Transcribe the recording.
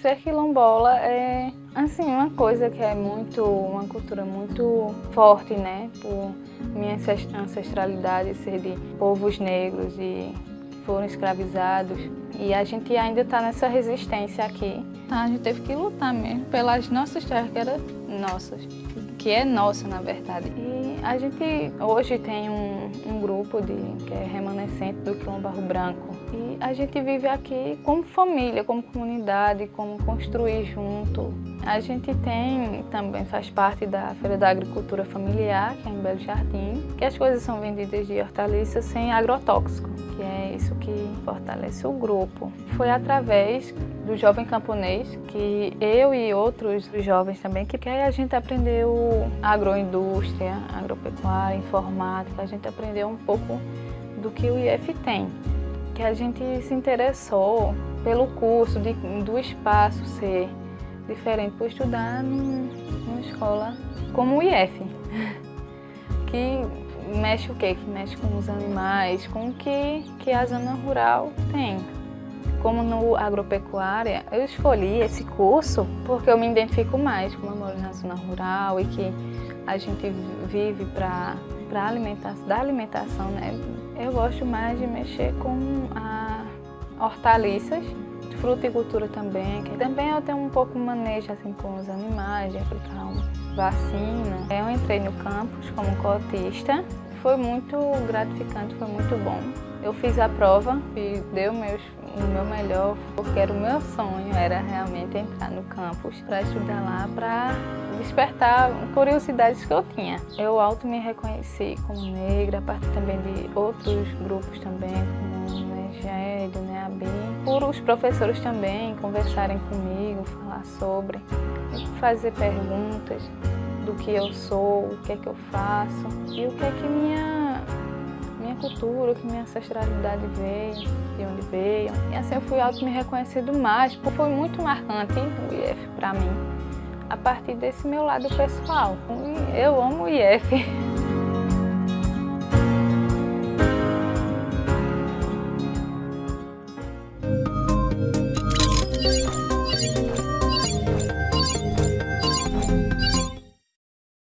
ser quilombola é assim uma coisa que é muito uma cultura muito forte, né? Por minha ancestralidade ser de povos negros e foram escravizados e a gente ainda está nessa resistência aqui. A gente teve que lutar mesmo pelas nossas terras que eram nossas, que é nossa na verdade. E a gente hoje tem um, um grupo de, que é remanescente do Quilombo Barro Branco e a gente vive aqui como família, como comunidade, como construir junto. A gente tem, também faz parte da Feira da Agricultura Familiar, que é em Belo Jardim, que as coisas são vendidas de hortaliças sem agrotóxico, que é isso que fortalece o grupo. Foi através do Jovem Camponês que eu e outros jovens também, que, a gente aprendeu agroindústria, agropecuária, informática, a gente aprendeu um pouco do que o IF tem. Que a gente se interessou pelo curso, de, do espaço ser diferente por estudar numa escola como o IF, que mexe o quê? Que mexe com os animais, com o que, que a zona rural tem. Como no agropecuária, eu escolhi esse curso porque eu me identifico mais, como eu moro na zona rural e que a gente vive para para da alimentação, né? Eu gosto mais de mexer com a hortaliças fruticultura também, que também eu tenho um pouco de manejo assim, com os animais, de aplicar uma vacina. Eu entrei no campus como cotista, foi muito gratificante, foi muito bom. Eu fiz a prova e deu meus, o meu melhor, porque era o meu sonho, era realmente entrar no campus para estudar lá, para despertar curiosidades que eu tinha. Eu auto me reconheci como negra, a partir também de outros grupos também, como o Negédio, né, a BIM, por os professores também conversarem comigo, falar sobre, fazer perguntas do que eu sou, o que é que eu faço e o que é que minha, minha cultura, que minha ancestralidade veio, de onde veio. E assim eu fui auto me reconhecendo mais, porque foi muito marcante o IF para mim, a partir desse meu lado pessoal. Eu amo o IF.